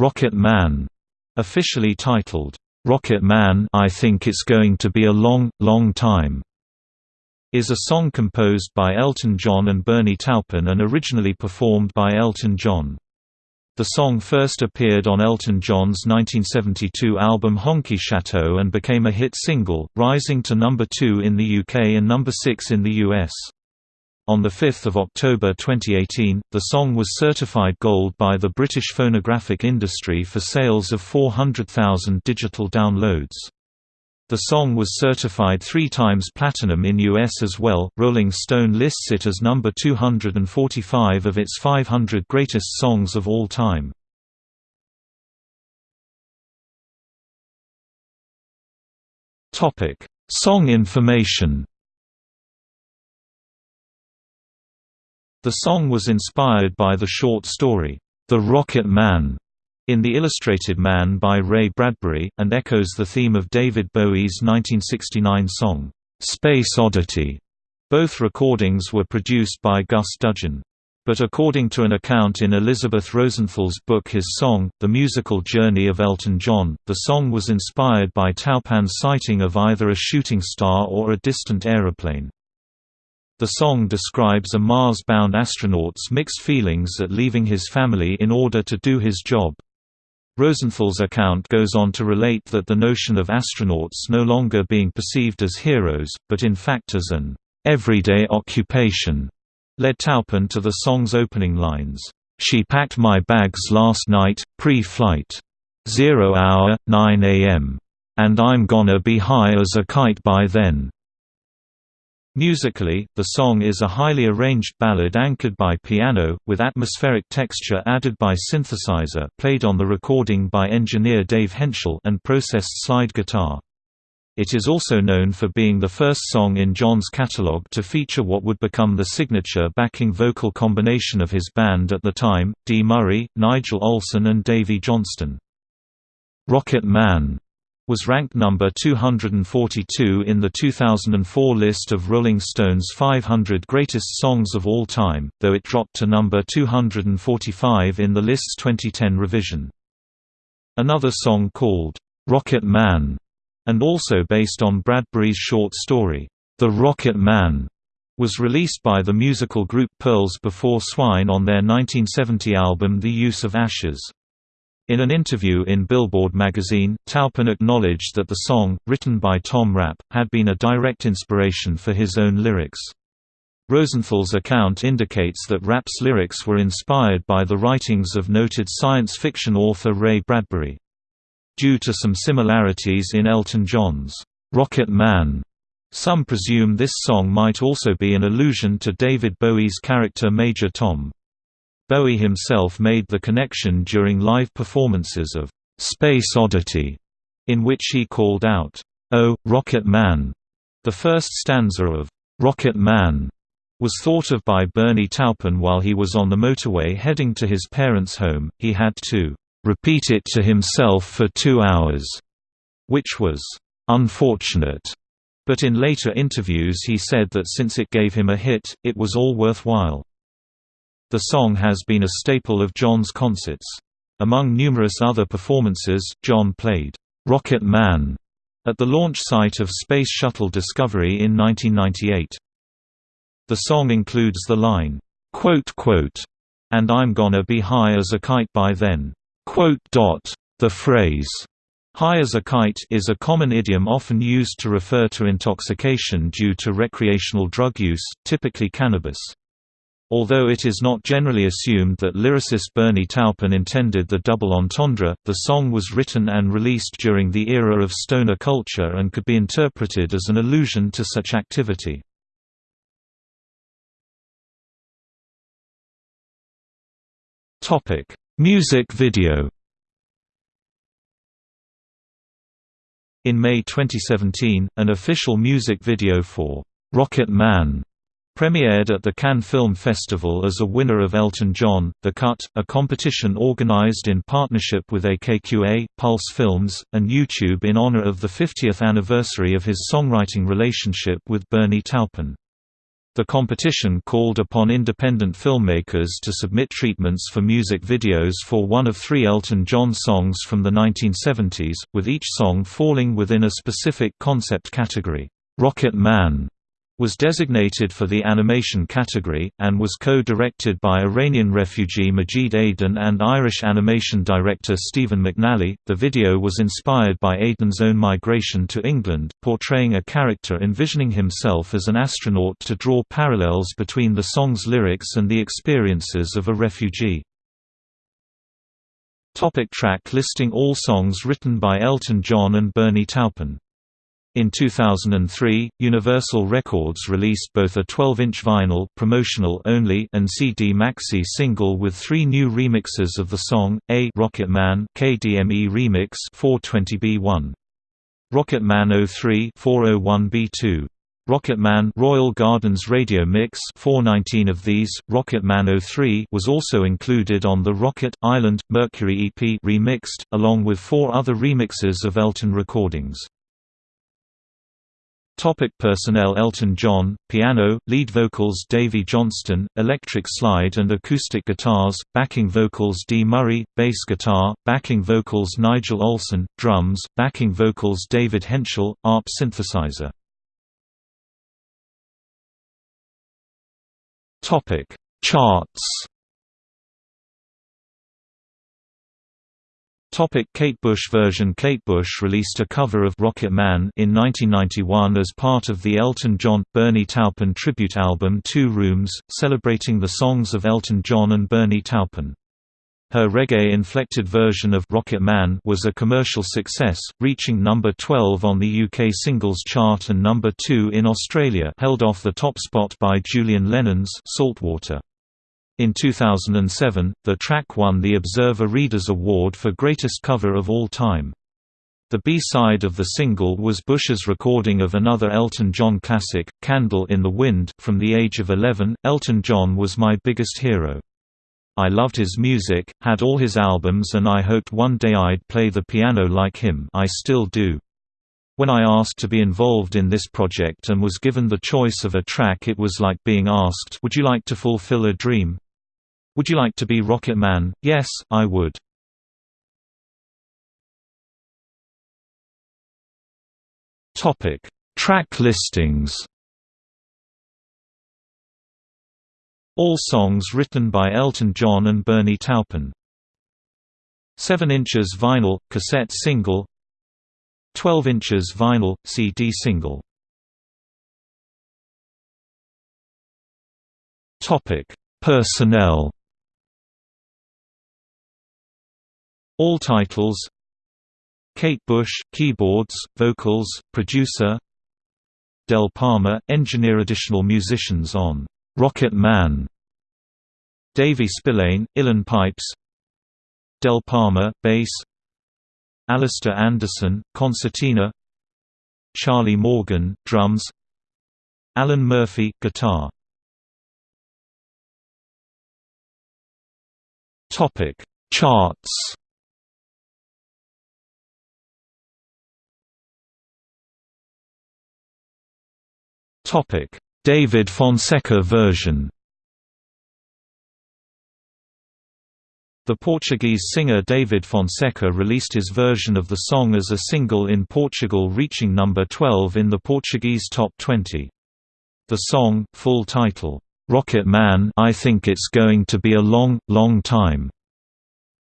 Rocket Man, officially titled, Rocket Man I Think It's Going to Be a Long, Long Time, is a song composed by Elton John and Bernie Taupin and originally performed by Elton John. The song first appeared on Elton John's 1972 album Honky Chateau and became a hit single, rising to number 2 in the UK and number 6 in the US. On 5 October 2018, the song was certified gold by the British phonographic industry for sales of 400,000 digital downloads. The song was certified three times platinum in US as well. Rolling Stone lists it as number 245 of its 500 greatest songs of all time. Topic: Song information. The song was inspired by the short story, The Rocket Man, in The Illustrated Man by Ray Bradbury, and echoes the theme of David Bowie's 1969 song, Space Oddity. Both recordings were produced by Gus Dudgeon. But according to an account in Elizabeth Rosenthal's book His Song, The Musical Journey of Elton John, the song was inspired by Taupin's sighting of either a shooting star or a distant aeroplane. The song describes a Mars-bound astronaut's mixed feelings at leaving his family in order to do his job. Rosenthal's account goes on to relate that the notion of astronauts no longer being perceived as heroes, but in fact as an everyday occupation, led Taupin to the song's opening lines, "'She packed my bags last night, pre-flight. Zero hour, 9 a.m. And I'm gonna be high as a kite by then.' Musically, the song is a highly arranged ballad anchored by piano, with atmospheric texture added by synthesizer played on the recording by engineer Dave Hentschel and processed slide guitar. It is also known for being the first song in John's catalog to feature what would become the signature backing vocal combination of his band at the time, Dee Murray, Nigel Olsson and Davey Johnstone. Rocket Man was ranked number 242 in the 2004 list of Rolling Stone's 500 greatest songs of all time, though it dropped to number 245 in the list's 2010 revision. Another song called, "'Rocket Man' and also based on Bradbury's short story, The Rocket Man, was released by the musical group Pearls Before Swine on their 1970 album The Use of Ashes. In an interview in Billboard magazine, Taupin acknowledged that the song, written by Tom Rapp, had been a direct inspiration for his own lyrics. Rosenthal's account indicates that Rapp's lyrics were inspired by the writings of noted science fiction author Ray Bradbury. Due to some similarities in Elton John's Rocket Man, some presume this song might also be an allusion to David Bowie's character Major Tom. Bowie himself made the connection during live performances of Space Oddity, in which he called out, Oh, Rocket Man. The first stanza of Rocket Man was thought of by Bernie Taupin while he was on the motorway heading to his parents' home. He had to repeat it to himself for two hours, which was unfortunate. But in later interviews he said that since it gave him a hit, it was all worthwhile. The song has been a staple of John's concerts. Among numerous other performances, John played Rocket Man at the launch site of Space Shuttle Discovery in 1998. The song includes the line, quote, quote, and I'm gonna be high as a kite by then. Quote dot. The phrase, high as a kite is a common idiom often used to refer to intoxication due to recreational drug use, typically cannabis. Although it is not generally assumed that lyricist Bernie Taupin intended the double entendre, the song was written and released during the era of stoner culture and could be interpreted as an allusion to such activity. Music video In May 2017, an official music video for "'Rocket Man' Premiered at the Cannes Film Festival as a winner of Elton John, The Cut, a competition organized in partnership with AKQA, Pulse Films, and YouTube in honor of the 50th anniversary of his songwriting relationship with Bernie Taupin. The competition called upon independent filmmakers to submit treatments for music videos for one of three Elton John songs from the 1970s, with each song falling within a specific concept category. Rocket Man was designated for the animation category, and was co-directed by Iranian refugee Majid Adin and Irish animation director Stephen McNally. The video was inspired by Adin's own migration to England, portraying a character envisioning himself as an astronaut to draw parallels between the song's lyrics and the experiences of a refugee. Topic track listing All songs written by Elton John and Bernie Taupin in 2003, Universal Records released both a 12-inch vinyl promotional only and CD maxi single with three new remixes of the song, A Rocket Man KDME Remix 420B1. Rocket Man 03 401B2. Rocket Man Royal Gardens Radio Mix 419 of these, Rocket Man 03 was also included on the Rocket, Island, Mercury EP remixed, along with four other remixes of Elton recordings. Topic personnel Elton John, piano, lead vocals Davey Johnstone, electric slide and acoustic guitars, backing vocals Dee Murray, bass guitar, backing vocals Nigel Olsson, drums, backing vocals David Hentschel, ARP synthesizer. Charts Topic Kate Bush version Kate Bush released a cover of Rocket Man in 1991 as part of the Elton John – Bernie Taupin tribute album Two Rooms, celebrating the songs of Elton John and Bernie Taupin. Her reggae-inflected version of Rocket Man was a commercial success, reaching number 12 on the UK singles chart and number 2 in Australia held off the top spot by Julian Lennon's Saltwater. In 2007, the track won the Observer Readers Award for Greatest Cover of All Time. The B-side of the single was Bush's recording of another Elton John classic, Candle in the Wind. From the age of 11, Elton John was my biggest hero. I loved his music, had all his albums and I hoped one day I'd play the piano like him I still do. When I asked to be involved in this project and was given the choice of a track it was like being asked would you like to fulfill a dream? Would you like to be Rocket Man? Yes, I would. Topic: Track listings. All songs written by Elton John and Bernie Taupin. 7 inches vinyl cassette single 12 inches vinyl CD single Topic Personnel All titles. Kate Bush, keyboards, vocals, producer. Del Palmer, engineer Additional musicians on "'Rocket Man' Davey Spillane, Uilleann pipes. Del Palmer, bass. Alistair Anderson, concertina. Charlie Morgan, drums. Alan Murphy, guitar. Charts David Fonseca version The Portuguese singer David Fonseca released his version of the song as a single in Portugal reaching number 12 in the Portuguese top 20. The song, full title, "'Rocket Man I Think It's Going to Be a Long, Long Time'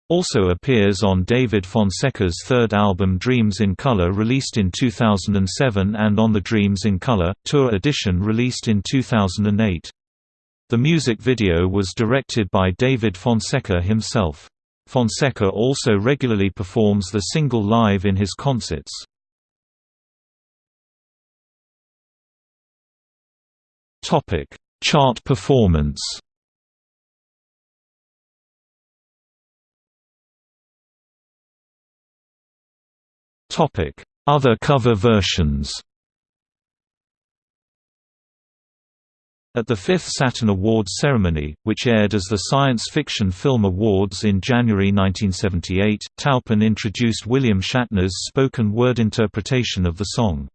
Also appears on David Fonseca's third album Dreams in Color released in 2007 and on the Dreams in Color, Tour edition released in 2008. The music video was directed by David Fonseca himself. Fonseca also regularly performs the single live in his concerts. Topic: Chart performance Other cover versions At the fifth Saturn Awards ceremony, which aired as the Science Fiction Film Awards in January 1978, Taupin introduced William Shatner's spoken word interpretation of the song.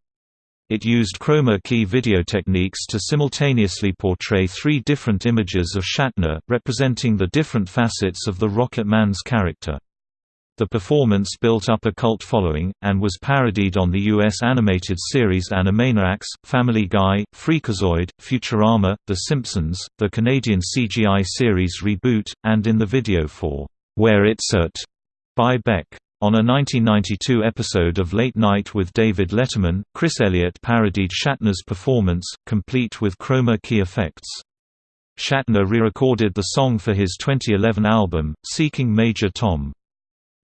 It used chroma key video techniques to simultaneously portray three different images of Shatner, representing the different facets of the Rocket Man's character. The performance built up a cult following, and was parodied on the U.S. animated series Animaniacs, Family Guy, Freakazoid, Futurama, The Simpsons, the Canadian CGI series Reboot, and in the video for Where It's At by Beck. On a 1992 episode of Late Night with David Letterman, Chris Elliott parodied Shatner's performance, complete with chroma key effects. Shatner re-recorded the song for his 2011 album, Seeking Major Tom.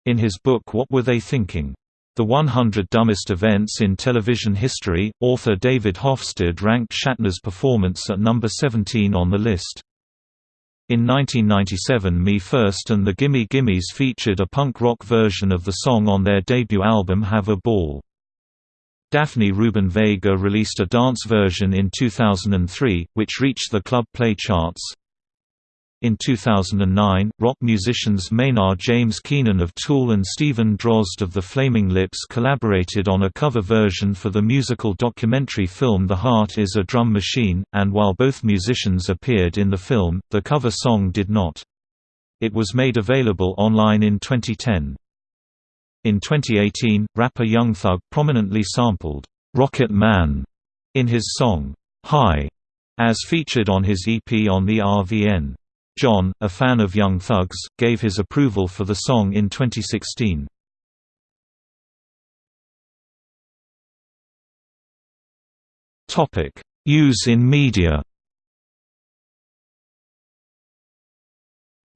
In his book What Were They Thinking? The 100 Dumbest Events in Television History, author David Hofstede ranked Shatner's performance at number 17 on the list. In 1997 Me First and the Gimme Gimmes featured a punk rock version of the song on their debut album Have a Ball. Daphne Rubin Vega released a dance version in 2003, which reached the club play charts. In 2009, rock musicians Maynard James Keenan of Tool and Steven Drozd of the Flaming Lips collaborated on a cover version for the musical documentary film The Heart is a Drum Machine, and while both musicians appeared in the film, the cover song did not. It was made available online in 2010. In 2018, rapper Young Thug prominently sampled, "'Rocket Man' in his song, "'High' as featured on his EP on the RVN. John, a fan of Young Thugs, gave his approval for the song in 2016. Topic: Use in media.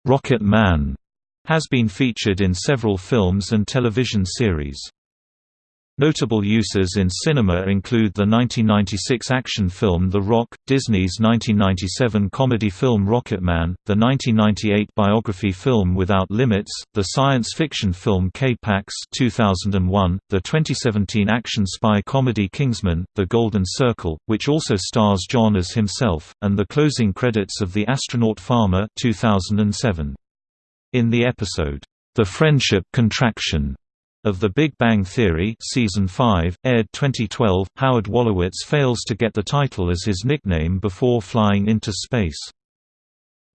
Rocket Man has been featured in several films and television series. Notable uses in cinema include the 1996 action film The Rock, Disney's 1997 comedy film Rocketman, the 1998 biography film Without Limits, the science fiction film K-Pax 2001, the 2017 action spy comedy Kingsman, The Golden Circle, which also stars John as himself, and the closing credits of The Astronaut Farmer 2007. In the episode, The Friendship Contraction, of The Big Bang Theory season 5, aired 2012, Howard Wolowitz fails to get the title as his nickname before flying into space.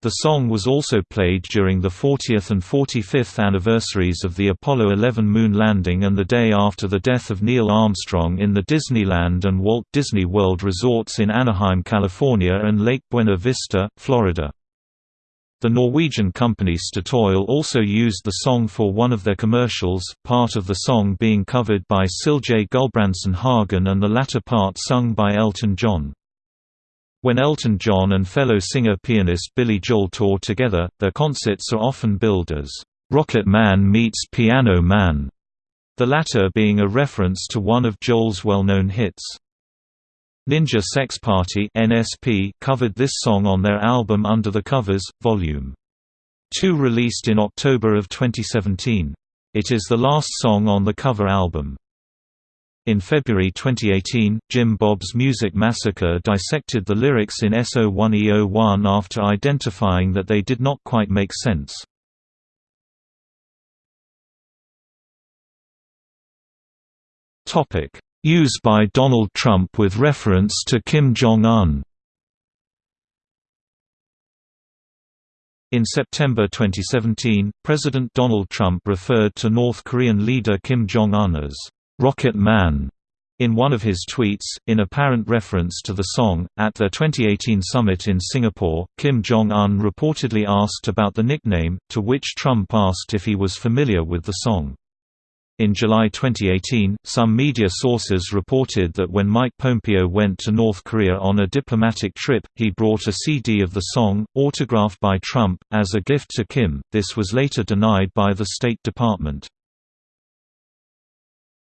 The song was also played during the 40th and 45th anniversaries of the Apollo 11 moon landing and the day after the death of Neil Armstrong in the Disneyland and Walt Disney World resorts in Anaheim, California and Lake Buena Vista, Florida. The Norwegian company Statoil also used the song for one of their commercials, part of the song being covered by Silje Gulbrandsen Hagen and the latter part sung by Elton John. When Elton John and fellow singer-pianist Billy Joel tour together, their concerts are often billed as, "'Rocket Man meets Piano Man", the latter being a reference to one of Joel's well-known hits. Ninja Sex Party (NSP) covered this song on their album Under the Covers, Vol. 2 released in October of 2017. It is the last song on the cover album. In February 2018, Jim Bob's Music Massacre dissected the lyrics in SO1E01 after identifying that they did not quite make sense. Topic: Use by Donald Trump with reference to Kim Jong-un In September 2017, President Donald Trump referred to North Korean leader Kim Jong-un as, "'Rocket Man' in one of his tweets, in apparent reference to the song. At their 2018 summit in Singapore, Kim Jong un reportedly asked about the nickname, to which Trump asked if he was familiar with the song. In July 2018, some media sources reported that when Mike Pompeo went to North Korea on a diplomatic trip, he brought a CD of the song, autographed by Trump, as a gift to Kim. This was later denied by the State Department.